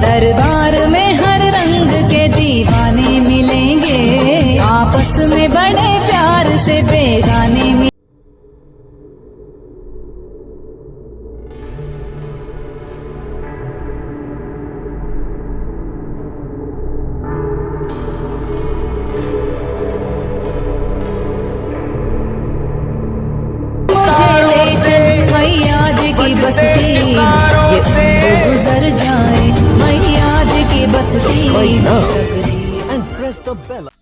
दरबार में हर रंग के दीवाने मिलेंगे। आपस में बड़े प्यार से बेगाने मिलेंगे। बस्ती। Now and press the bell.